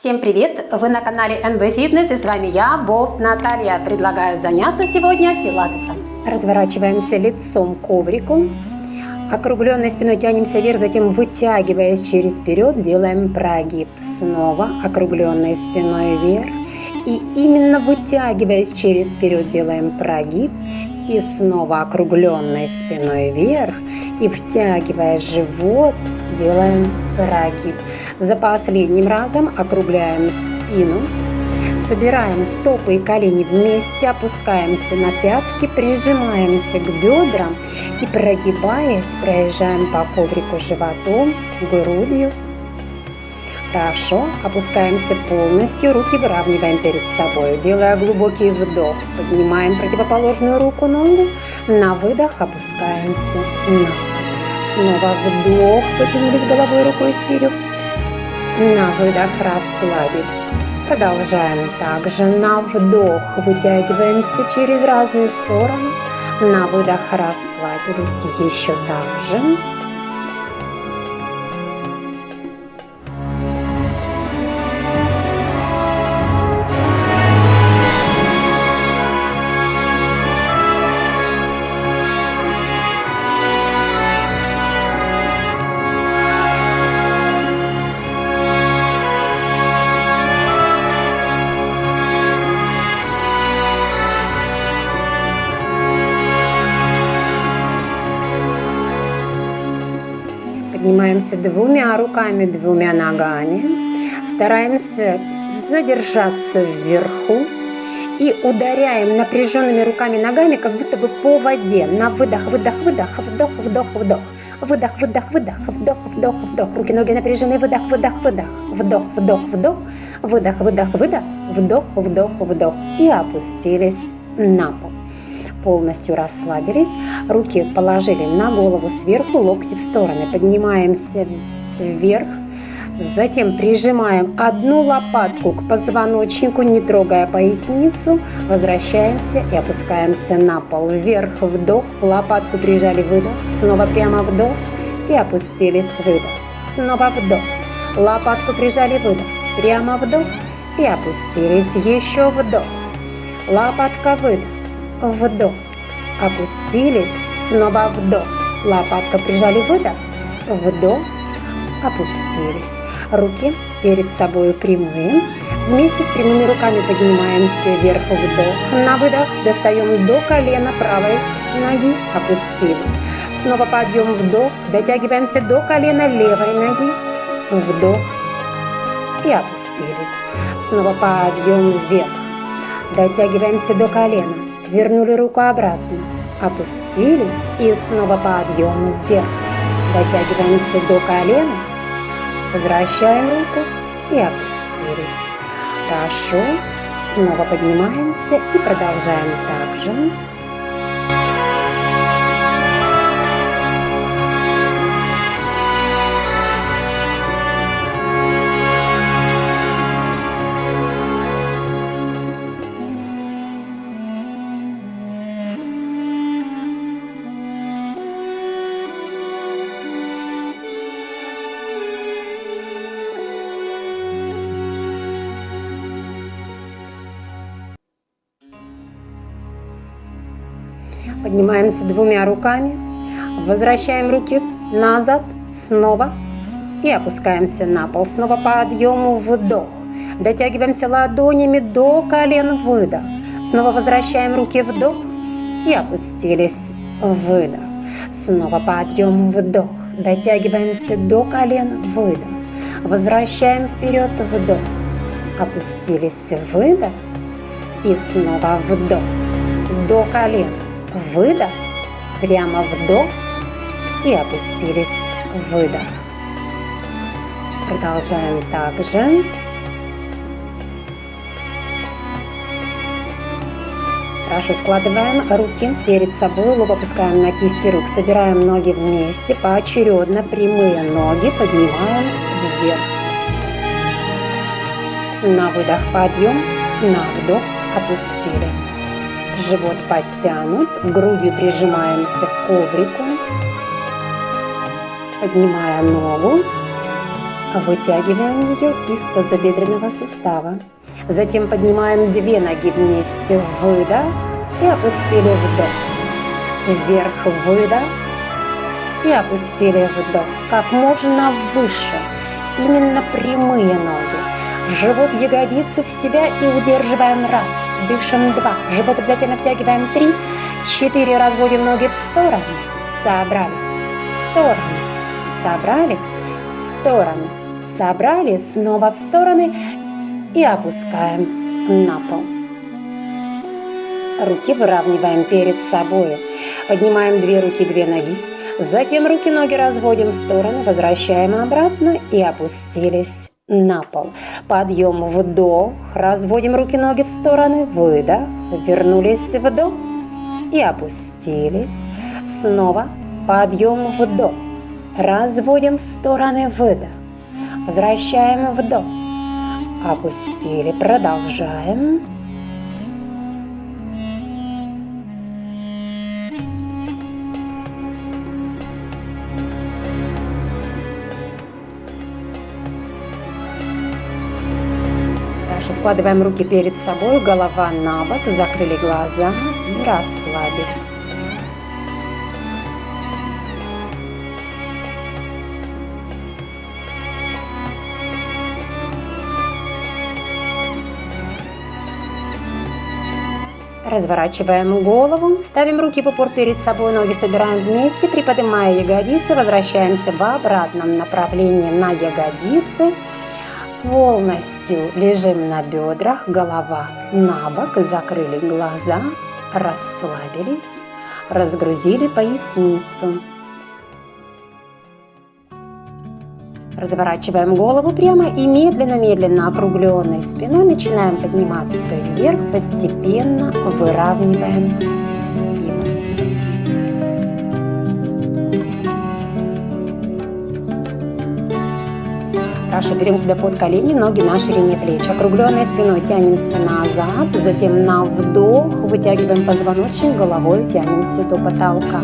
Всем привет! Вы на канале NB Fitness и с вами я, Бофт Наталья. Предлагаю заняться сегодня пилатесом. Разворачиваемся лицом к коврику. Округленной спиной тянемся вверх, затем вытягиваясь через вперед, делаем прогиб. Снова округленной спиной вверх. И именно вытягиваясь через вперед, делаем прогиб. И снова округленной спиной вверх. И втягивая живот, делаем прогиб. За последним разом округляем спину, собираем стопы и колени вместе, опускаемся на пятки, прижимаемся к бедрам и прогибаясь, проезжаем по коврику животом, грудью. Хорошо, опускаемся полностью, руки выравниваем перед собой, делая глубокий вдох, поднимаем противоположную руку, ногу, на выдох опускаемся на Снова вдох, потянулись головой рукой вперед. На выдох расслабились. Продолжаем также. На вдох вытягиваемся через разные стороны. На выдох расслабились. Еще так же. Поднимаемся двумя руками, двумя ногами. Стараемся задержаться вверху. И ударяем напряженными руками ногами, как будто бы по воде. На выдох, выдох, выдох, вдох, вдох, вдох. Выдох, выдох, выдох, вдох, вдох, вдох. Руки, ноги напряжены, выдох, выдох, выдох. Вдох, вдох, вдох. Выдох, выдох, выдох. Вдох, вдох, вдох. И опустились на пол полностью расслабились, руки положили на голову сверху, локти в стороны, поднимаемся вверх, затем прижимаем одну лопатку к позвоночнику, не трогая поясницу, возвращаемся и опускаемся на пол, вверх, вдох, лопатку прижали, выдох, снова прямо вдох и опустились, выдох, снова вдох, лопатку прижали, выдох, прямо вдох и опустились, еще вдох, лопатка, выдох, вдох, опустились, снова вдох, лопатка прижали, выдох, вдох, опустились. Руки перед собой прямые. Вместе с прямыми руками поднимаемся вверх, вдох. На выдох достаем до колена правой ноги, опустились. Снова подъем, вдох, дотягиваемся до колена левой ноги, вдох и опустились. Снова подъем вверх, дотягиваемся до колена, вернули руку обратно, опустились и снова подъем вверх. Дотягиваемся до колена, возвращаем руку и опустились. Хорошо, снова поднимаемся и продолжаем так же. Поднимаемся двумя руками, возвращаем руки назад, снова и опускаемся на пол. Снова подъему, вдох. Дотягиваемся ладонями до колен, выдох. Снова возвращаем руки, вдох и опустились, выдох. Снова подъем, вдох. Дотягиваемся до колен, выдох. Возвращаем вперед, вдох. Опустились, выдох. И снова вдох. До колен выдох, прямо вдох и опустились, выдох. Продолжаем также. Хорошо, складываем руки перед собой, лоб опускаем на кисти рук, собираем ноги вместе, поочередно прямые ноги поднимаем вверх. На выдох подъем, на вдох опустили. Живот подтянут, грудью прижимаемся к коврику, поднимая ногу Вытягиваем ее из тазобедренного сустава. Затем поднимаем две ноги вместе. Выдох и опустили вдох. Вверх выдох и опустили вдох. Как можно выше. Именно прямые ноги. Живот ягодицы в себя и удерживаем раз. Дышим два. Живот обязательно втягиваем три. Четыре. Разводим ноги в сторону. Собрали. Стороны. Собрали. Стороны. Собрали. Снова в стороны. И опускаем на пол. Руки выравниваем перед собой. Поднимаем две руки, две ноги. Затем руки-ноги разводим в стороны, возвращаем обратно и опустились на пол. Подъем, вдох, разводим руки-ноги в стороны, выдох, вернулись, вдох и опустились. Снова подъем, вдох, разводим в стороны, выдох, возвращаем вдох, опустили, продолжаем. Складываем руки перед собой, голова на бок, закрыли глаза и расслабились. Разворачиваем голову, ставим руки в упор перед собой, ноги собираем вместе, приподнимая ягодицы, возвращаемся в обратном направлении на ягодицы. Полностью лежим на бедрах, голова на бок, закрыли глаза, расслабились, разгрузили поясницу. Разворачиваем голову прямо и медленно-медленно округленной спиной начинаем подниматься вверх, постепенно выравниваем Хорошо, берем себя под колени, ноги на ширине плеч. Округленной спиной тянемся назад, затем на вдох, вытягиваем позвоночник, головой тянемся до потолка.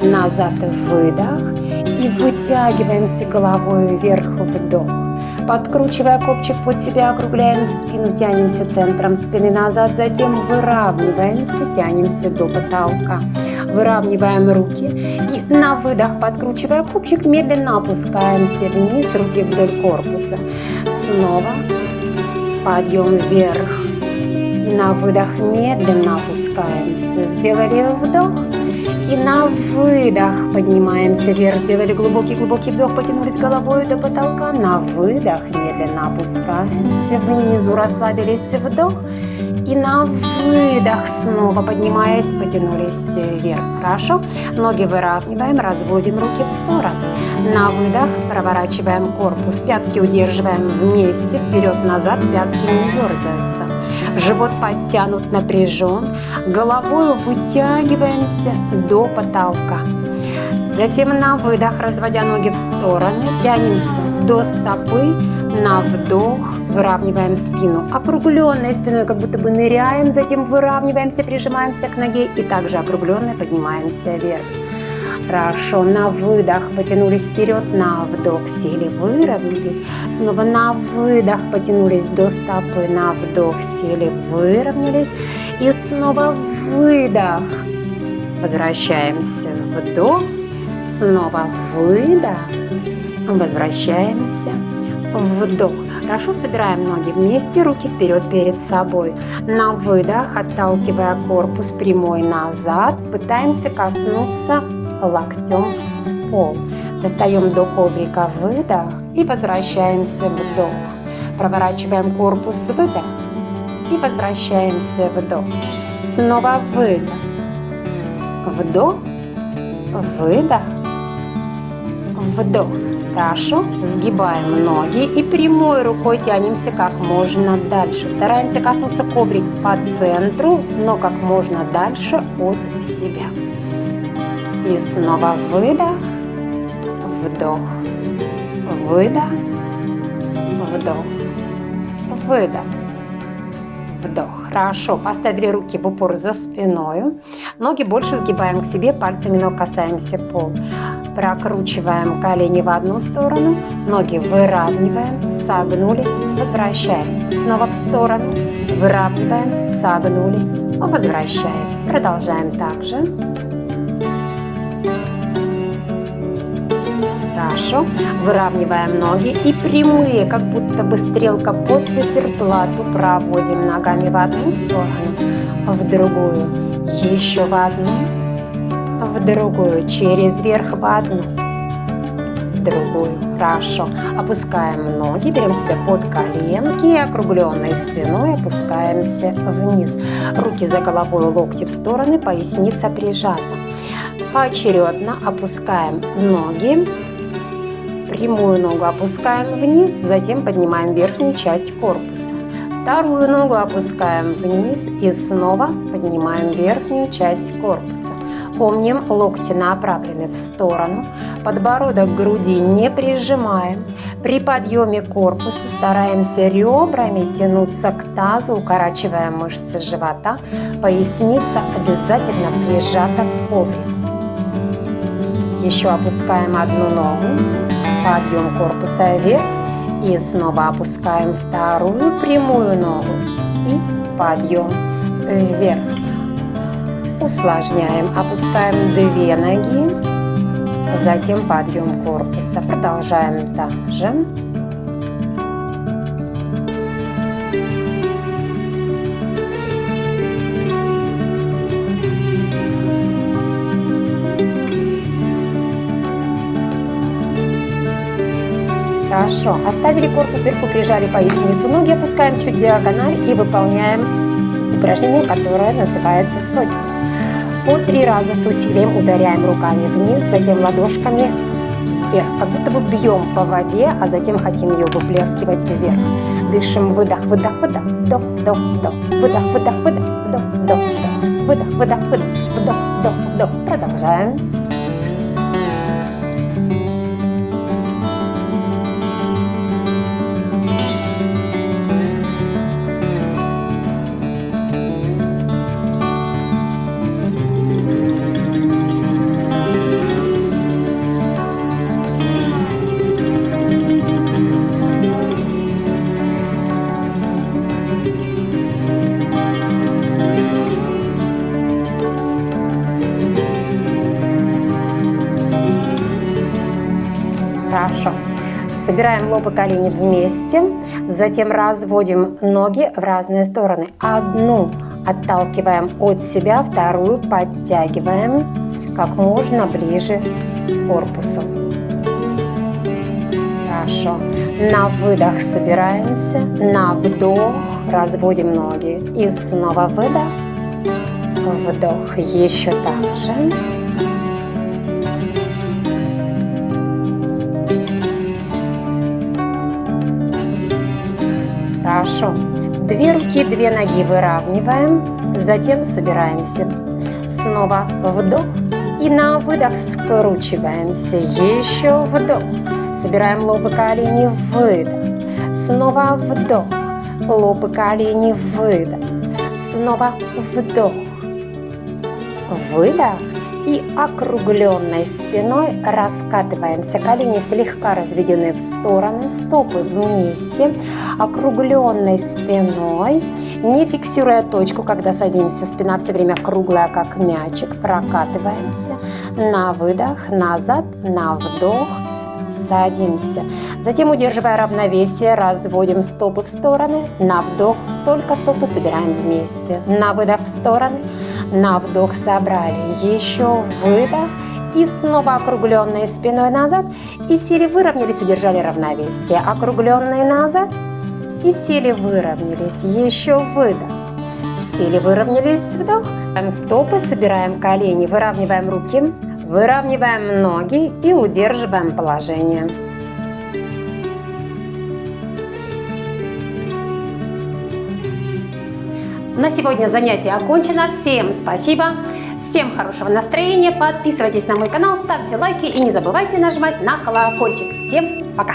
Назад выдох и вытягиваемся головой вверх, вдох. Подкручивая копчик под себя, округляем спину, тянемся центром спины назад, затем выравниваемся, тянемся до потолка. Выравниваем руки и на выдох, подкручивая кубчик, медленно опускаемся вниз, руки вдоль корпуса. Снова подъем вверх. И на выдох медленно опускаемся. Сделали вдох. И на выдох поднимаемся вверх. Сделали глубокий-глубокий вдох, потянулись головой до потолка. На выдох медленно опускаемся. Внизу расслабились вдох. И на выдох снова поднимаясь, потянулись вверх. Хорошо. Ноги выравниваем, разводим руки в сторону. На выдох проворачиваем корпус. Пятки удерживаем вместе, вперед-назад, пятки не дерзаются. Живот подтянут, напряжен. Головой вытягиваемся до потолка. Затем на выдох, разводя ноги в стороны, тянемся до стопы, на вдох, выравниваем спину. Округленной спиной как будто бы ныряем, затем выравниваемся, прижимаемся к ноге и также округленной поднимаемся вверх. Хорошо, на выдох потянулись вперед, на вдох сели, выровнялись. Снова на выдох потянулись до стопы, на вдох сели, выровнялись. И снова выдох. Возвращаемся, вдох, снова выдох, возвращаемся, вдох. Хорошо собираем ноги вместе, руки вперед перед собой. На выдох, отталкивая корпус прямой назад, пытаемся коснуться локтем пол. Достаем до коврика выдох и возвращаемся вдох. Проворачиваем корпус выдох и возвращаемся вдох. Снова выдох. Вдох, выдох, вдох. Хорошо. Сгибаем ноги и прямой рукой тянемся как можно дальше. Стараемся коснуться коврик по центру, но как можно дальше от себя. И снова выдох, вдох, выдох, вдох, выдох. Вдох. Хорошо. Поставили руки в упор за спиной. Ноги больше сгибаем к себе, пальцами ног касаемся пол. Прокручиваем колени в одну сторону, ноги выравниваем, согнули, возвращаем. Снова в сторону, выравниваем, согнули, возвращаем. Продолжаем также. Хорошо. Выравниваем ноги и прямые, как будто бы стрелка по циферблату проводим ногами в одну сторону, в другую, еще в одну, другую, через верх в одну, в другую. Хорошо. Опускаем ноги, берем себя под коленки и округленной спиной опускаемся вниз. Руки за головой, локти в стороны, поясница прижата. Поочередно опускаем ноги, Прямую ногу опускаем вниз, затем поднимаем верхнюю часть корпуса. Вторую ногу опускаем вниз и снова поднимаем верхнюю часть корпуса. Помним, локти направлены в сторону, подбородок к груди не прижимаем. При подъеме корпуса стараемся ребрами тянуться к тазу, укорачивая мышцы живота. Поясница обязательно прижата к коврику. Еще опускаем одну ногу подъем корпуса вверх и снова опускаем вторую прямую ногу и подъем вверх. Усложняем, опускаем две ноги, затем подъем корпуса. Продолжаем также. Хорошо. Оставили корпус вверху, прижали поясницу. Ноги опускаем чуть диагональ и выполняем упражнение, которое называется сотня. По три раза с усилием ударяем руками вниз, затем ладошками вверх. Как будто бы бьем по воде, а затем хотим ее выплескивать вверх. Дышим. Выдох, выдох, выдох. Вдох, вдох, вдох. Выдох, выдох, выдох. Вдох, вдох, вдох. Выдох, выдох, выдох. Вдох, вдох, вдох. Продолжаем. Собираем лоб и колени вместе, затем разводим ноги в разные стороны. Одну отталкиваем от себя, вторую подтягиваем как можно ближе к корпусу. Хорошо. На выдох собираемся, на вдох разводим ноги. И снова выдох, вдох, еще так же. Хорошо. Две руки, две ноги выравниваем, затем собираемся. Снова вдох и на выдох скручиваемся. Еще вдох. Собираем лоб и колени, выдох. Снова вдох. Лоб и колени, выдох. Снова вдох. Выдох и округленной спиной раскатываемся. Колени слегка разведены в стороны, стопы вместе, округленной спиной, не фиксируя точку, когда садимся. Спина все время круглая, как мячик. Прокатываемся. На выдох, назад, на вдох, садимся. Затем, удерживая равновесие, разводим стопы в стороны. На вдох только стопы собираем вместе. На выдох в стороны. На вдох собрали. Еще выдох. И снова округленные спиной назад. И сели, выровнялись, удержали равновесие. Округленные назад. И сели, выровнялись. Еще выдох. Сели, выровнялись, вдох. Стопы, собираем колени, выравниваем руки. Выравниваем ноги и удерживаем положение. На сегодня занятие окончено. Всем спасибо. Всем хорошего настроения. Подписывайтесь на мой канал, ставьте лайки и не забывайте нажимать на колокольчик. Всем пока!